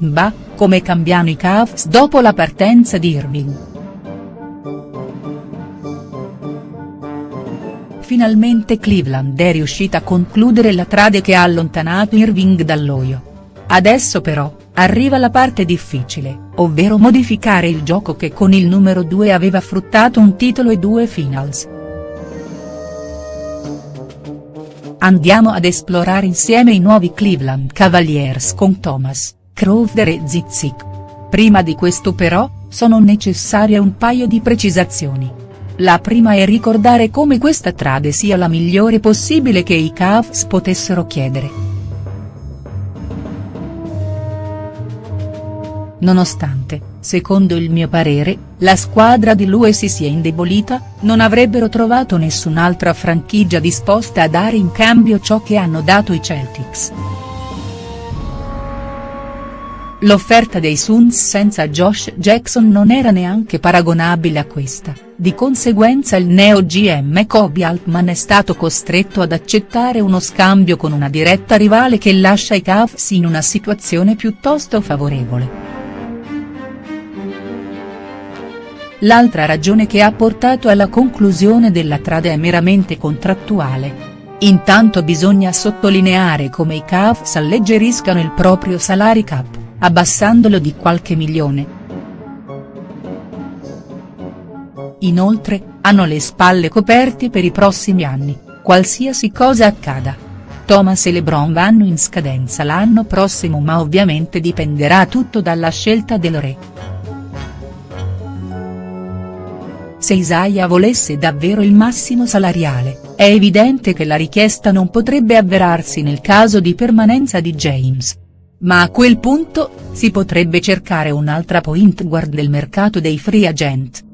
Bah, come cambiano i Cavs dopo la partenza di Irving. Finalmente Cleveland è riuscita a concludere la trade che ha allontanato Irving dall'Oio. Adesso però, arriva la parte difficile, ovvero modificare il gioco che con il numero 2 aveva fruttato un titolo e due finals. Andiamo ad esplorare insieme i nuovi Cleveland Cavaliers con Thomas, Crowder e Zizic. Prima di questo però, sono necessarie un paio di precisazioni. La prima è ricordare come questa trade sia la migliore possibile che i Cavs potessero chiedere. Nonostante, secondo il mio parere, la squadra di Lue si sia indebolita, non avrebbero trovato nessun'altra franchigia disposta a dare in cambio ciò che hanno dato i Celtics. L'offerta dei Suns senza Josh Jackson non era neanche paragonabile a questa, di conseguenza il neo GM Kobe Altman è stato costretto ad accettare uno scambio con una diretta rivale che lascia i Cavs in una situazione piuttosto favorevole. L'altra ragione che ha portato alla conclusione della trade è meramente contrattuale. Intanto bisogna sottolineare come i Cavs alleggeriscano il proprio salary cap, abbassandolo di qualche milione. Inoltre, hanno le spalle coperte per i prossimi anni, qualsiasi cosa accada. Thomas e LeBron vanno in scadenza l'anno prossimo ma ovviamente dipenderà tutto dalla scelta del re. Se Isaiah volesse davvero il massimo salariale, è evidente che la richiesta non potrebbe avverarsi nel caso di permanenza di James. Ma a quel punto, si potrebbe cercare un'altra point guard nel mercato dei free agent.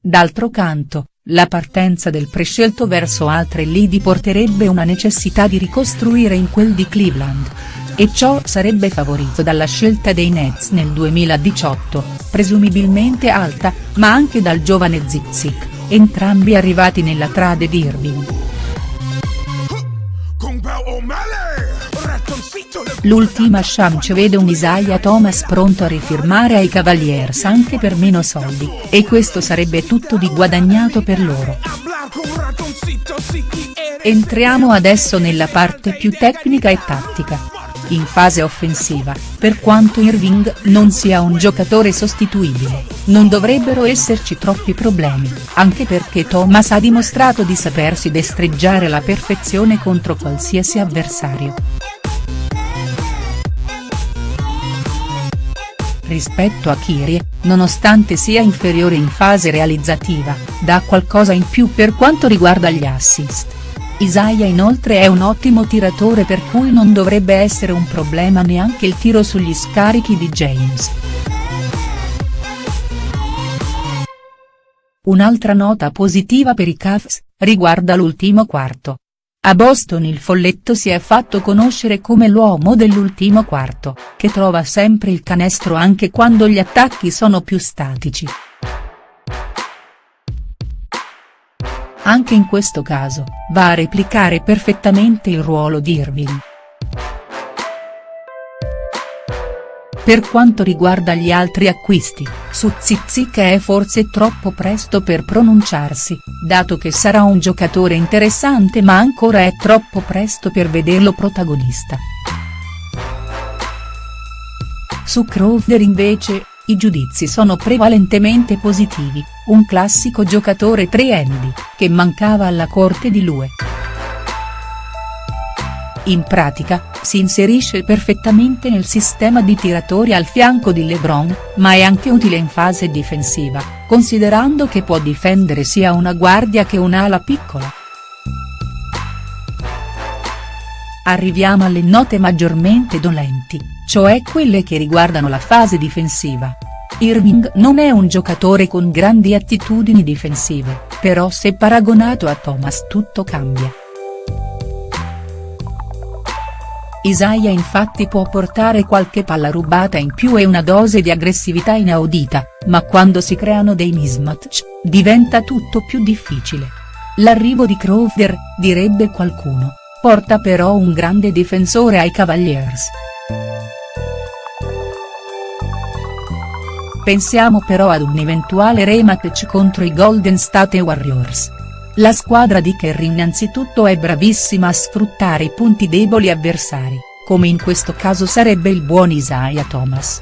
D'altro canto, la partenza del prescelto verso altre lidi porterebbe una necessità di ricostruire in quel di Cleveland e ciò sarebbe favorito dalla scelta dei Nets nel 2018, presumibilmente alta, ma anche dal giovane Zizic, entrambi arrivati nella trade di Irving. L'ultima chance vede un Isaiah Thomas pronto a rifirmare ai Cavaliers anche per meno soldi, e questo sarebbe tutto di guadagnato per loro. Entriamo adesso nella parte più tecnica e tattica in fase offensiva, per quanto Irving non sia un giocatore sostituibile, non dovrebbero esserci troppi problemi, anche perché Thomas ha dimostrato di sapersi destreggiare alla perfezione contro qualsiasi avversario. Rispetto a Kyrie, nonostante sia inferiore in fase realizzativa, dà qualcosa in più per quanto riguarda gli assist Isaiah inoltre è un ottimo tiratore per cui non dovrebbe essere un problema neanche il tiro sugli scarichi di James. Un'altra nota positiva per i Cavs, riguarda l'ultimo quarto. A Boston il folletto si è fatto conoscere come l'uomo dell'ultimo quarto, che trova sempre il canestro anche quando gli attacchi sono più statici. Anche in questo caso, va a replicare perfettamente il ruolo di Irving. Per quanto riguarda gli altri acquisti, su Zizic è forse troppo presto per pronunciarsi, dato che sarà un giocatore interessante ma ancora è troppo presto per vederlo protagonista. Su Crowder invece, i giudizi sono prevalentemente positivi, un classico giocatore 3 che mancava alla corte di Lue. In pratica, si inserisce perfettamente nel sistema di tiratori al fianco di LeBron, ma è anche utile in fase difensiva, considerando che può difendere sia una guardia che un'ala piccola. Arriviamo alle note maggiormente dolenti, cioè quelle che riguardano la fase difensiva. Irving non è un giocatore con grandi attitudini difensive, però se paragonato a Thomas tutto cambia. Isaiah infatti può portare qualche palla rubata in più e una dose di aggressività inaudita, ma quando si creano dei mismatch, diventa tutto più difficile. L'arrivo di Crowder, direbbe qualcuno, porta però un grande difensore ai Cavaliers. Pensiamo però ad un eventuale rematch contro i Golden State Warriors. La squadra di Kerry innanzitutto è bravissima a sfruttare i punti deboli avversari, come in questo caso sarebbe il buon Isaiah Thomas.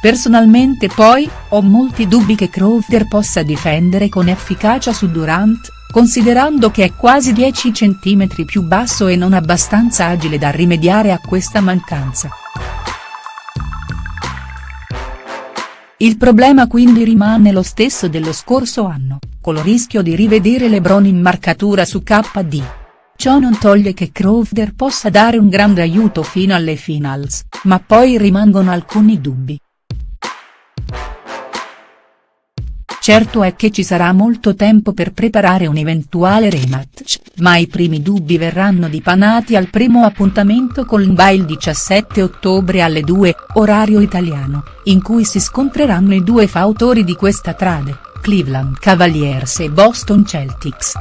Personalmente poi, ho molti dubbi che Crowder possa difendere con efficacia su Durant, considerando che è quasi 10 cm più basso e non abbastanza agile da rimediare a questa mancanza. Il problema quindi rimane lo stesso dello scorso anno, col rischio di rivedere LeBron in marcatura su KD. Ciò non toglie che Crowder possa dare un grande aiuto fino alle finals, ma poi rimangono alcuni dubbi. Certo è che ci sarà molto tempo per preparare un eventuale rematch, ma i primi dubbi verranno dipanati al primo appuntamento con l'NBA il 17 ottobre alle 2, orario italiano, in cui si scontreranno i due fautori di questa trade, Cleveland Cavaliers e Boston Celtics.